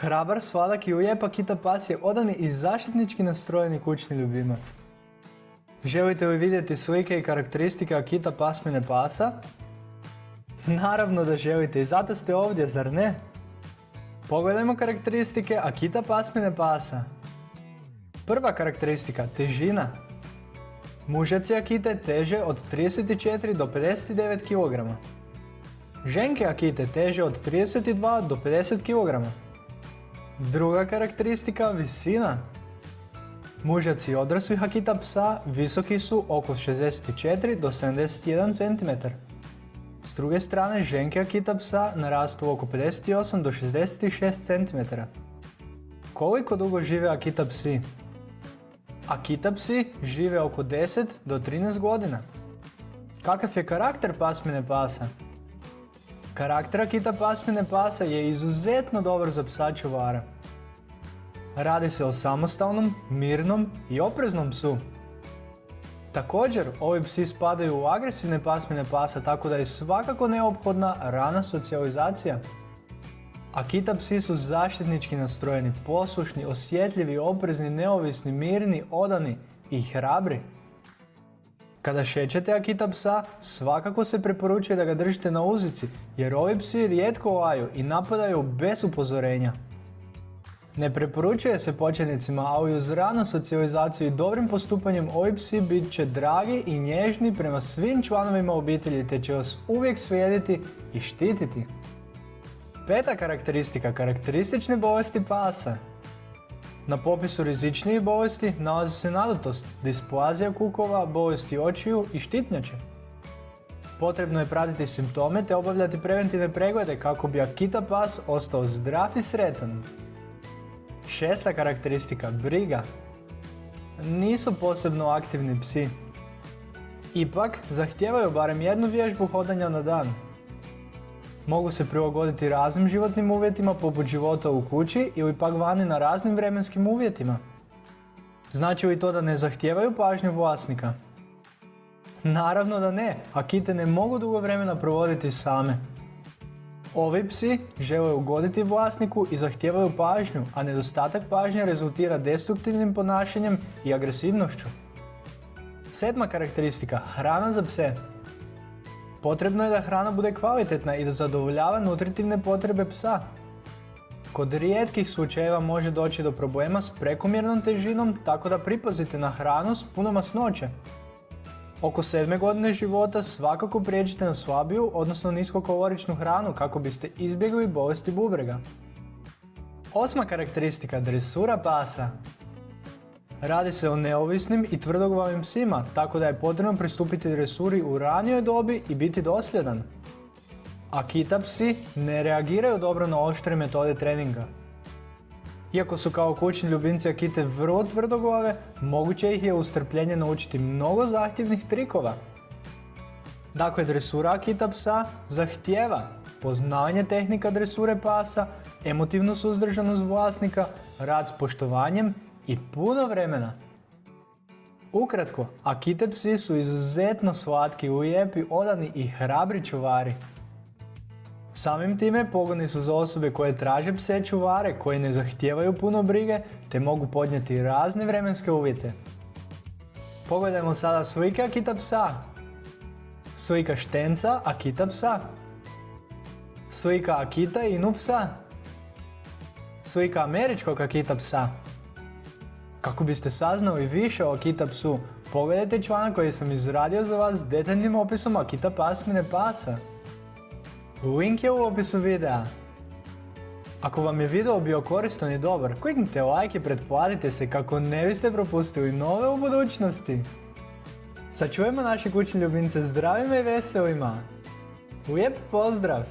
Hrabar, sladak i ujep Akita pas je odani i zaštitnički nastrojeni kućni ljubimac. Želite li vidjeti slike i karakteristike Akita pasmine pasa? Naravno da želite i zato ste ovdje, zar ne? Pogledajmo karakteristike Akita pasmine pasa. Prva karakteristika, težina. Mužaci Akite teže od 34 do 59 kg. Ženke Akite teže od 32 do 50 kg. Druga karakteristika, visina. Mužaci odraslih Akita psa visoki su oko 64 do 71 cm. S druge strane, ženke Akita psa narastu oko 58 do 66 cm. Koliko dugo žive Akita psi? Akita psi žive oko 10 do 13 godina. Kakav je karakter pasmine pasa? Karakter Akita pasmine pasa je izuzetno dobar za psa čuvara. Radi se o samostalnom, mirnom i opreznom psu. Također, ovi psi spadaju u agresivne pasmine pasa tako da je svakako neophodna rana socijalizacija. Akita psi su zaštitnički nastrojeni, poslušni, osjetljivi, oprezni, neovisni, mirni, odani i hrabri. Kada šećete Akita psa, svakako se preporučuje da ga držite na uzici, jer ovi psi rijetko laju i napadaju bez upozorenja. Ne preporučuje se početnicima, ali uz ranu socijalizaciju i dobrim postupanjem ovi psi bit će dragi i nježni prema svim članovima obitelji te će vas uvijek slijediti i štititi. Peta karakteristika, karakteristične bolesti pasa. Na popisu rizičnijih bolesti nalazi se nadutost, displazija kukova, bolesti očiju i štitnjače. Potrebno je pratiti simptome te obavljati preventivne preglede kako bi Akita pas ostao zdrav i sretan. Šesta karakteristika, briga. Nisu posebno aktivni psi. Ipak, zahtijevaju barem jednu vježbu hodanja na dan. Mogu se prilagoditi raznim životnim uvjetima poput života u kući ili pak vani na raznim vremenskim uvjetima. Znači li to da ne zahtijevaju pažnju vlasnika? Naravno da ne, akite ne mogu dugo vremena provoditi same. Ovi psi žele ugoditi vlasniku i zahtijevaju pažnju, a nedostatak pažnje rezultira destruktivnim ponašanjem i agresivnošću. Sedma karakteristika, hrana za pse. Potrebno je da hrana bude kvalitetna i da zadovoljava nutritivne potrebe psa. Kod rijetkih slučajeva može doći do problema s prekomjernom težinom, tako da pripazite na hranu s puno masnoće. Oko sedme godine života svakako prijeđite na slabiju, odnosno niskokaloričnu hranu kako biste izbjegli bolesti bubrega. Osma karakteristika dresura pasa. Radi se o neovisnim i tvrdoglavim psima, tako da je potrebno pristupiti dresuri u ranijoj dobi i biti dosljedan. Akita psi ne reagiraju dobro na oštre metode treninga. Iako su kao kućni ljubimci Akite vrlo tvrdoglave, moguće ih je u strpljenje naučiti mnogo zahtjevnih trikova. Dakle, dresura Akita psa zahtjeva poznavanje tehnika dresure pasa, emotivnu suzdržanost vlasnika, rad s poštovanjem i puno vremena. Ukratko, Akite psi su izuzetno slatki, ujepi, odani i hrabri čuvari. Samim time pogoni su za osobe koje traže pse čuvare, koji ne zahtijevaju puno brige, te mogu podnijeti razne vremenske uvjete. Pogledajmo sada slike Akita psa. Slika štenca Akita psa. Slika Akita Inu psa. Slika američkog Akita psa. Kako biste saznali više o Akita psu, pogledajte članak koji sam izradio za vas s detaljnim opisom Akita pasmine pasa. Link je u opisu videa. Ako vam je video bio koristan i dobar, kliknite like i pretplatite se kako ne biste propustili nove u budućnosti. Sačuvajmo naše kućne ljubimce zdravima i veselima. Lijep pozdrav!